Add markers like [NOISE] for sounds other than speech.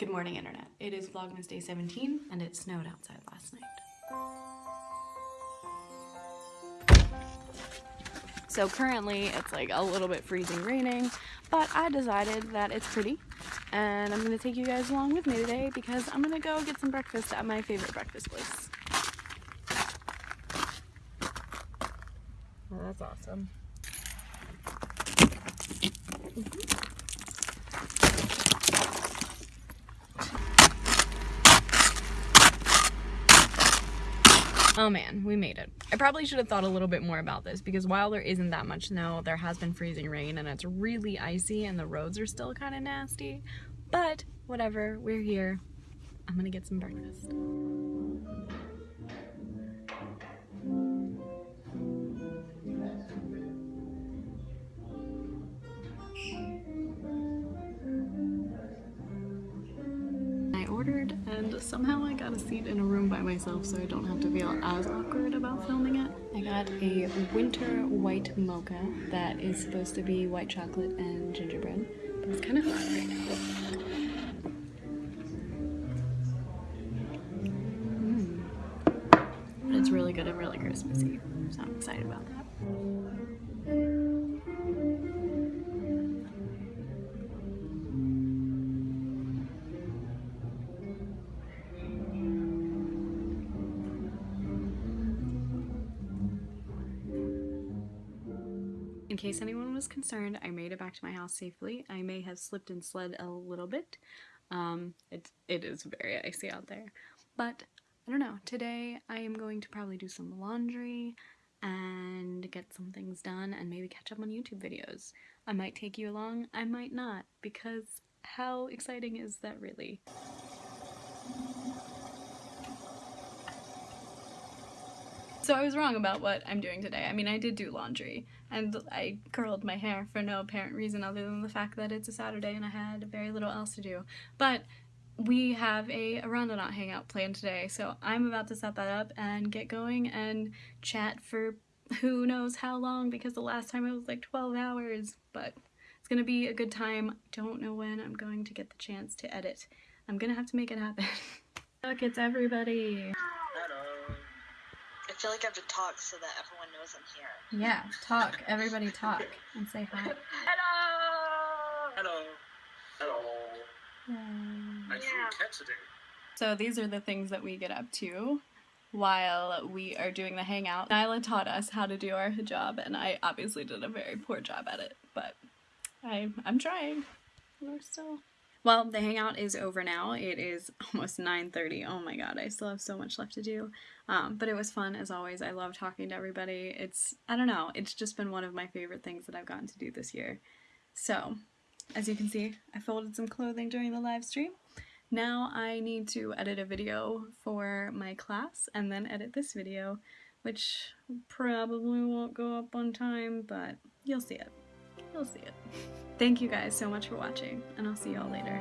Good morning, Internet. It is Vlogmas Day 17, and it snowed outside last night. So currently it's like a little bit freezing raining, but I decided that it's pretty and I'm going to take you guys along with me today because I'm going to go get some breakfast at my favorite breakfast place. Oh, that's awesome. Mm-hmm. Oh man, we made it. I probably should have thought a little bit more about this because while there isn't that much snow, there has been freezing rain and it's really icy and the roads are still kind of nasty. But whatever, we're here. I'm gonna get some breakfast. And somehow I got a seat in a room by myself so I don't have to feel as awkward about filming it. I got a winter white mocha that is supposed to be white chocolate and gingerbread, but it's kind of hot right now. Mm. It's really good and really Christmassy, so I'm excited about that. In case anyone was concerned, I made it back to my house safely. I may have slipped and slid a little bit. Um, it, it is very icy out there. But, I don't know, today I am going to probably do some laundry and get some things done and maybe catch up on YouTube videos. I might take you along, I might not, because how exciting is that really? So I was wrong about what I'm doing today. I mean, I did do laundry, and I curled my hair for no apparent reason other than the fact that it's a Saturday and I had very little else to do. But we have a Aeronauts hangout planned today, so I'm about to set that up and get going and chat for who knows how long because the last time it was like 12 hours, but it's gonna be a good time. I don't know when I'm going to get the chance to edit. I'm gonna have to make it happen. [LAUGHS] Look, it's everybody feel like I have to talk so that everyone knows I'm here. Yeah, talk. Everybody talk and say hi. Hello! Hello. Hello. Nice yeah. cat today. So these are the things that we get up to while we are doing the hangout. Nyla taught us how to do our hijab and I obviously did a very poor job at it, but I, I'm trying. We're still well, the hangout is over now. It is [LAUGHS] almost 9.30. Oh my god, I still have so much left to do. Um, but it was fun, as always. I love talking to everybody. It's, I don't know, it's just been one of my favorite things that I've gotten to do this year. So, as you can see, I folded some clothing during the live stream. Now I need to edit a video for my class and then edit this video, which probably won't go up on time, but you'll see it. You'll see it. Thank you guys so much for watching, and I'll see y'all later.